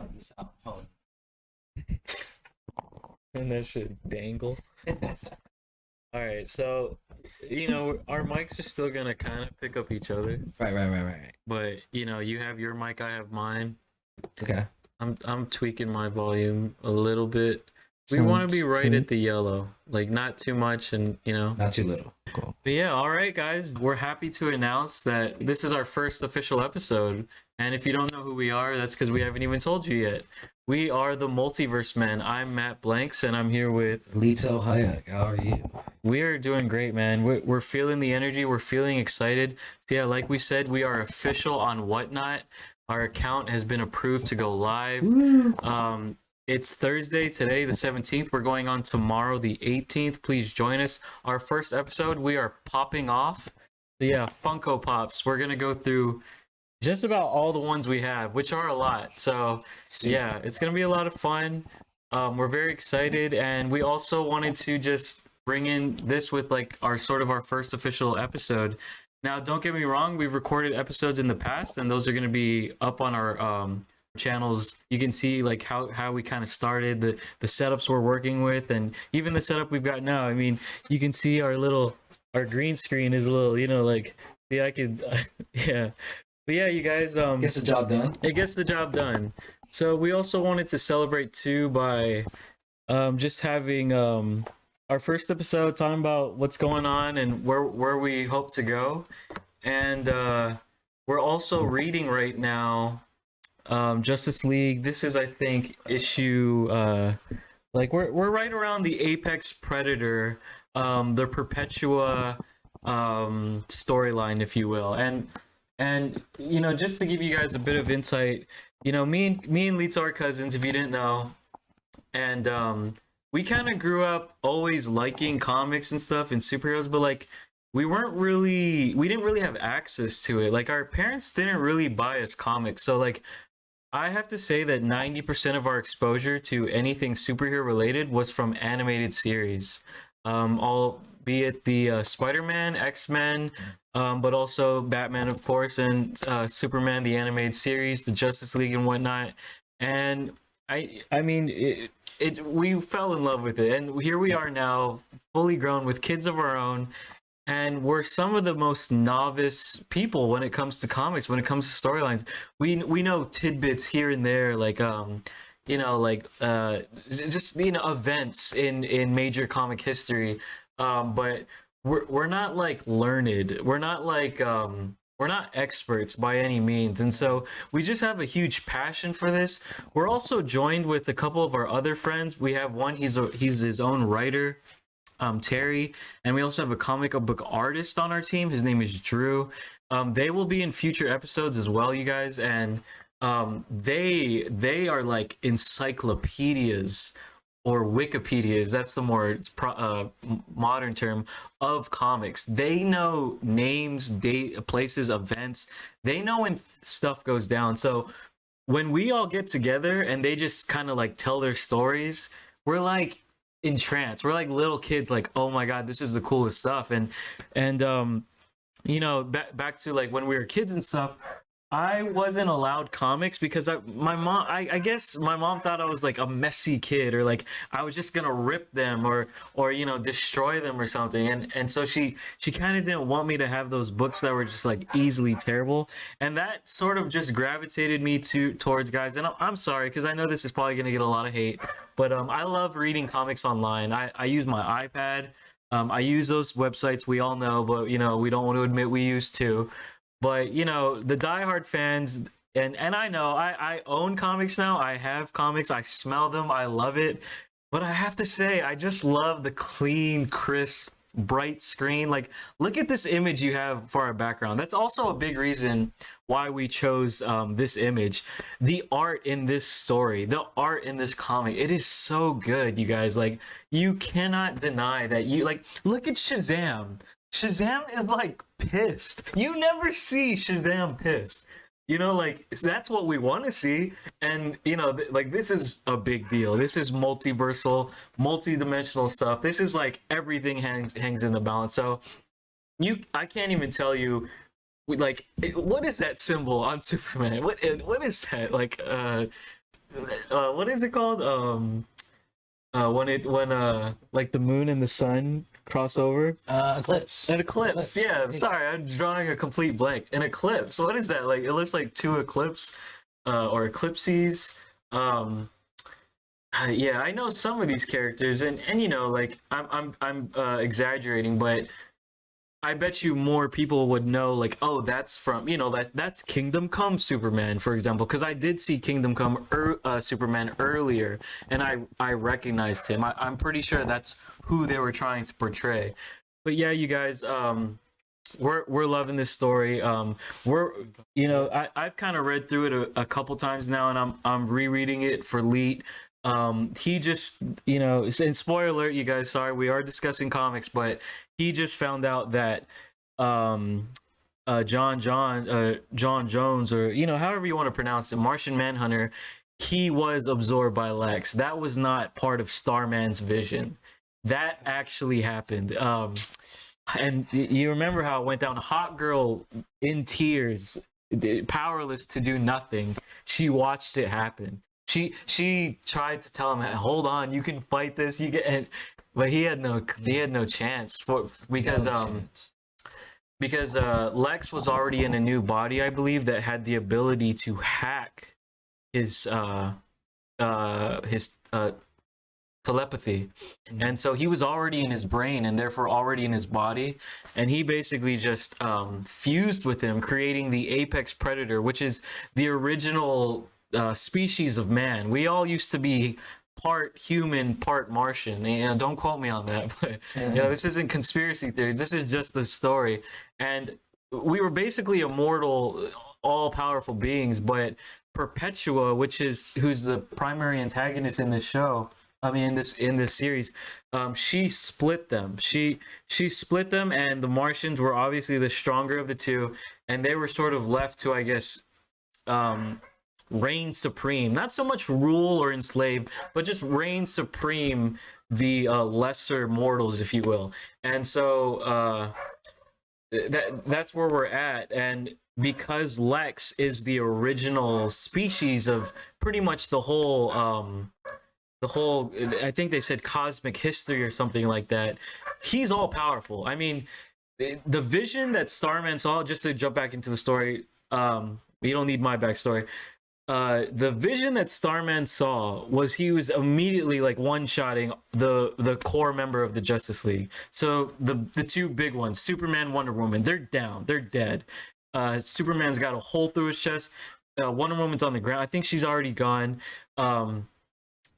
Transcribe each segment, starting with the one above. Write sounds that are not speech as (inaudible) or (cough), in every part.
out this (laughs) out. Hold and that should dangle. (laughs) All right, so you know our mics are still gonna kind of pick up each other, right, right, right, right, right. but you know you have your mic, I have mine. Okay. I'm I'm tweaking my volume a little bit. We want to be right at the yellow, like not too much, and you know. Not too little. Cool. But yeah, all right, guys. We're happy to announce that this is our first official episode. And if you don't know who we are, that's because we haven't even told you yet. We are the Multiverse Men. I'm Matt Blanks, and I'm here with Lito Hayek. How are you? We are doing great, man. We're, we're feeling the energy. We're feeling excited. So yeah, like we said, we are official on Whatnot. Our account has been approved to go live. Um, it's Thursday today, the 17th. We're going on tomorrow, the 18th. Please join us. Our first episode, we are popping off. So yeah, Funko Pops. We're going to go through just about all the ones we have, which are a lot. So yeah, it's going to be a lot of fun. Um, we're very excited. And we also wanted to just bring in this with like our sort of our first official episode. Now, don't get me wrong, we've recorded episodes in the past, and those are going to be up on our um, channels you can see like how how we kind of started the the setups we're working with and even the setup we've got now. I mean you can see our little our green screen is a little you know like yeah i could (laughs) yeah. But yeah you guys um Gets the job done. it gets the job done. So we also wanted to celebrate too by um just having um our first episode talking about what's going on and where where we hope to go. And uh we're also reading right now um justice league this is i think issue uh like we're we're right around the apex predator um the perpetua um storyline if you will. And and you know just to give you guys a bit of insight you know me and me and Lito are cousins if you didn't know. And um we kind of grew up always liking comics and stuff and superheroes but like we weren't really we didn't really have access to it. Like our parents didn't really buy us comics. So like I have to say that 90% of our exposure to anything superhero related was from animated series. Um, all be it the uh, Spider-Man, X-Men, um, but also Batman, of course, and uh, Superman, the animated series, the Justice League, and whatnot. And I, I mean, it, it, we fell in love with it, and here we are now, fully grown with kids of our own, and we're some of the most novice people when it comes to comics when it comes to storylines. We we know tidbits here and there like um you know like uh just you know events in in major comic history. Um but we're we're not like learned. We're not like um we're not experts by any means. And so we just have a huge passion for this. We're also joined with a couple of our other friends. We have one he's a he's his own writer um, Terry, and we also have a comic book artist on our team. His name is Drew. Um, they will be in future episodes as well, you guys, and um, they they are like encyclopedias or Wikipedias. That's the more pro, uh, modern term of comics. They know names, date, places, events. They know when stuff goes down. So when we all get together and they just kind of like tell their stories, we're like entranced. We're like little kids, like, oh my god, this is the coolest stuff. And and um, you know, back back to like when we were kids and stuff. I wasn't allowed comics because I, my mom, I, I guess my mom thought I was like a messy kid or like I was just gonna rip them or, or you know, destroy them or something. And and so she she kind of didn't want me to have those books that were just like easily terrible. And that sort of just gravitated me to towards guys. And I'm, I'm sorry because I know this is probably gonna get a lot of hate, but um, I love reading comics online. I I use my iPad. Um, I use those websites we all know, but you know we don't want to admit we use too. But you know, the diehard fans, and and I know I I own comics now. I have comics. I smell them. I love it. But I have to say, I just love the clean, crisp, bright screen. Like, look at this image you have for our background. That's also a big reason why we chose um, this image. The art in this story, the art in this comic, it is so good, you guys. Like, you cannot deny that you like. Look at Shazam. Shazam is like pissed. You never see Shazam pissed. You know, like that's what we want to see, and you know, th- like this is a big deal. This is multiversal, multi-dimensional stuff. This is like everything hangs hangs in the balance. So, you, I can't even tell you, like, what is that symbol on (laughs) Superman? What what is that? Like, uh, uh, what is it called? Um, uh, when it when uh like the moon and the sun cross over. Uh, eclipse. An eclipse. Eclipse. Yeah, I'm sorry, I'm drawing a complete blank. An eclipse. What is that? Like it looks like two eclipse, uh, or eclipses. Um, uh, yeah, I know some of these characters, and and you know, like I'm I'm I'm uh, exaggerating, but I bet you more people would know, like, oh, that's from you know that that's Kingdom Come Superman, for example, because I did see Kingdom Come er, uh, Superman earlier, and I I recognized him. I, I'm pretty sure that's who they were trying to portray. But yeah, you guys, um, we're we're loving this story. Um, we're you know I I've kind of read through it a, a couple times now, and I'm I'm rereading it for Leet. Um, he just you know, and spoiler alert, you guys. Sorry, we are discussing comics, but he just found out that um uh John John uh John Jones or you know however you want to pronounce it Martian Manhunter he was absorbed by Lex. That was not part of Starman's vision. That actually happened. Um and you remember how it went down Hawkgirl in tears powerless to do nothing. She watched it happen. She she tried to tell him hold on you can fight this you get and but he had no he had no chance for because No um chance. because uh Lex was already in a new body I believe that had the ability to hack his uh uh his uh telepathy Mhm. and so he was already in his brain and therefore already in his body and he basically just um fused with him creating the apex predator which is the original uh, species of man we all used to be part human part martian. You know don't quote me on that (laughs) but you know this isn't conspiracy theories this is just the story. And we were basically immortal all powerful beings but perpetua which is who's the primary antagonist in this show i mean in this in this series um she split them. She she split them and the martians were obviously the stronger of the two and they were sort of left to i guess um reign supreme. Not so much rule or enslave but just reign supreme the uh, lesser mortals if you will. And so uh that that's where we're at. And because lex is the original species of pretty much the whole um the whole i think they said cosmic history or something like that he's all powerful. I mean the vision that starman saw just to jump back into the story um you don't need my backstory uh the vision that starman saw was he was immediately like one-shotting the the core member of the justice league. So the the two big ones superman wonder woman they're down they're dead. Uh superman's got a hole through his chest. Uh, wonder woman's on the ground. I think she's already gone. Um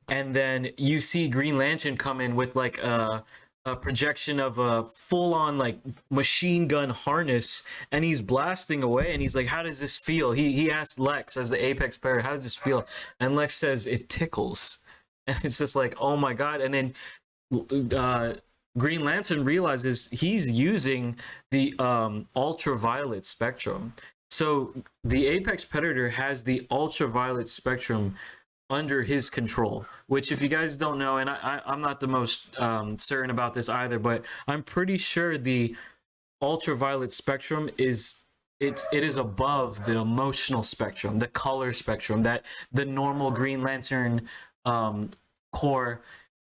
and then you see green lantern come in with like a a projection of a full on like machine gun harness and he's blasting away and he's like how does this feel? He he asked lex as the apex player how does this feel? And lex says it tickles. (laughs) And it's just like oh my god. And then uh green lantern realizes he's using the um ultraviolet spectrum. So the apex predator has the ultraviolet spectrum under his control which if you guys don't know and I, I i'm not the most um certain about this either but i'm pretty sure the ultraviolet spectrum is it's it is above the emotional spectrum the color spectrum that the normal green lantern um Corps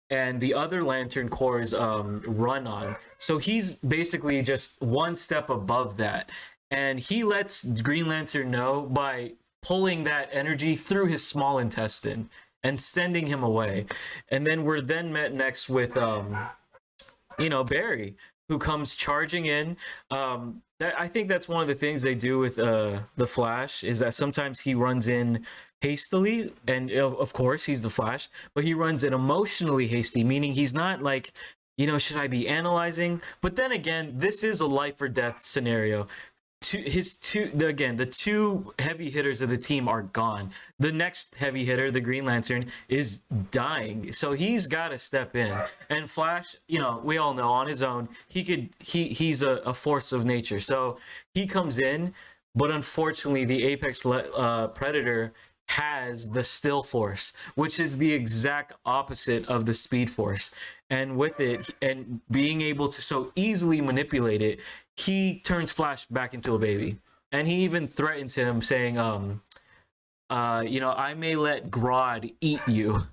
and the other lantern Corps um run on. So he's basically just one step above that. And he lets green lantern know by pulling that energy through his small intestine and sending him away. And then we're then met next with um you know barry who comes charging in. Um that, i think that's one of the things they do with uh the flash is that sometimes he runs in hastily and of course he's the flash but he runs in emotionally hasty meaning he's not like you know should i be analyzing? But then again this is a life or death scenario two his two again the two heavy hitters of the team are gone. The next heavy hitter the green lantern is dying. So he's got to step in. And flash you know we all know on his own he could he he's a, a force of nature. So he comes in but unfortunately the apex le- uh, predator has the still force which is the exact opposite of the speed force. And with it and being able to so easily manipulate it he turns flash back into a baby and he even threatens him saying um uh, you know, I may let Grodd eat you.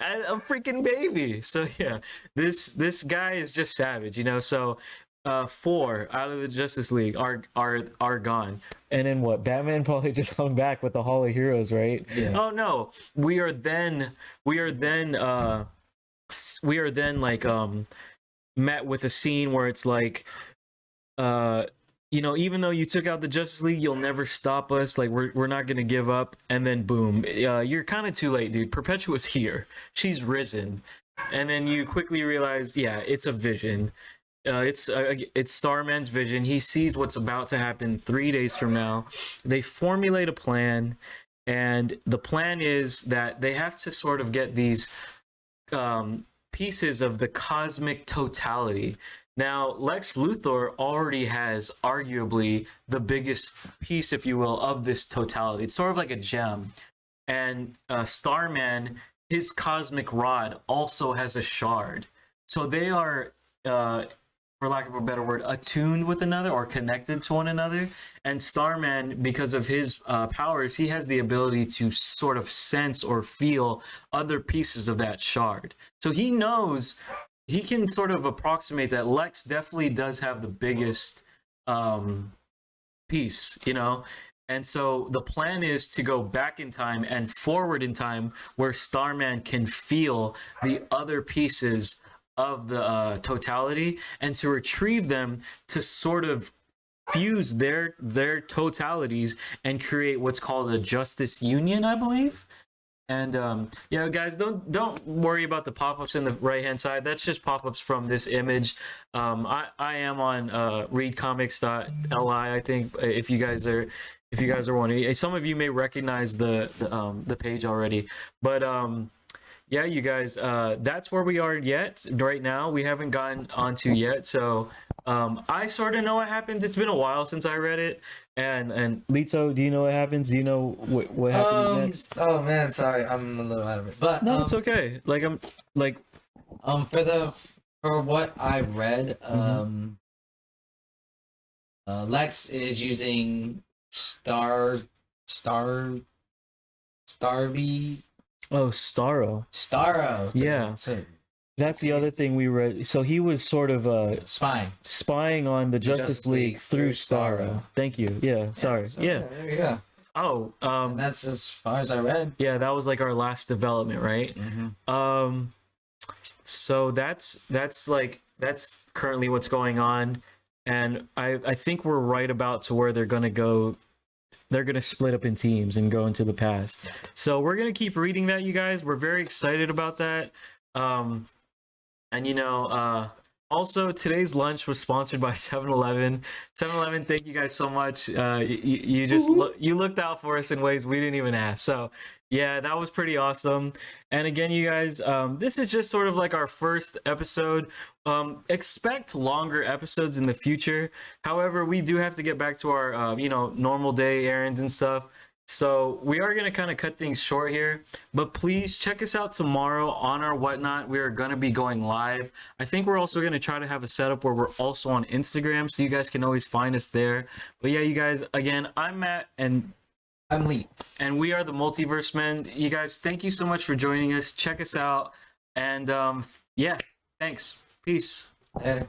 As a freaking baby. (laughs) So yeah, this this guy is just savage, you know. So uh four out of the Justice League are are are gone. And then what? Batman (laughs) probably just come back with the Hall of Heroes, right? Yeah. Oh no. We are then we are then uh we are then like um met with a scene where it's like uh you know even though you took out the justice league you'll never stop us. Like we're, we're not gonna give up. And then boom uh, you're kind of too late dude. Perpetua's here. She's risen. And then you quickly realize yeah it's a vision. Uh, it's uh, it's starman's vision. He sees what's about to happen three days from now. They formulate a plan and the plan is that they have to sort of get these um, pieces of the cosmic totality. Now, Lex Luthor already has arguably the biggest piece, if you will, of this totality. It's sort of like a gem. And uh, Starman, his cosmic rod, also has a shard. So they are, uh, for lack of a better word, attuned with another or connected to one another. And Starman, because of his uh, powers, he has the ability to sort of sense or feel other pieces of that shard. So he knows he can sort of approximate that Lex definitely does have the biggest um, piece, you know. And so the plan is to go back in time and forward in time where Starman can feel the other pieces of the uh, totality and to retrieve them to sort of fuse their their totalities and create what's called a justice union i believe and um yeah guys don't don't worry about the pop-ups in the right hand side. That's just pop-ups from this image. Um i i am on uh readcomics.li i think uh, if you guys are if you guys are wondering. Some of you may recognize the, the um the page already. But um yeah you guys uh that's where we are yet. Right now we haven't gotten onto yet. So um i sort of know what happens. It's been a while since i read it. And and lito do you know what happens? Do you know what, what happens Um, next? oh man, sorry, I'm a little out of it. But no um, it's okay. Like i'm like um, for the for what I read, Mm-hmm. um, uh, Lex is using Star Star Starby oh starro Starro. Yeah. to that's the other thing we read so he was sort of uh spying. spying on the justice, Justice league, League through starro Starro. thank you yeah sorry so, yeah There you go. oh um And that's as far as I read. yeah that was like our last development right Mm-hmm. um so that's that's like that's currently what's going on and i i think we're right about to where they're gonna go they're gonna split up in teams and go into the past. So we're gonna keep reading that you guys. We're very excited about that. Um and you know uh also today's lunch was sponsored by (laughs) 7-eleven 7-eleven thank you guys so much. Uh you, you just look you looked out for us in ways we didn't even ask. So yeah that was pretty awesome. And again you guys um this is just sort of like our first episode. Um expect longer episodes in the future. However we do have to get back to our uh, you know normal day errands and stuff. So we are going to kind of cut things short here but please check us out tomorrow on our whatnot. We are going to be going live. I think we're also going to try to have a setup where we're also on instagram so you guys can always find us there. But yeah you guys again i'm matt and I'm Lee. and we are the multiverse men. You guys thank you so much for joining us. Check us out. And um yeah thanks. Peace. Later.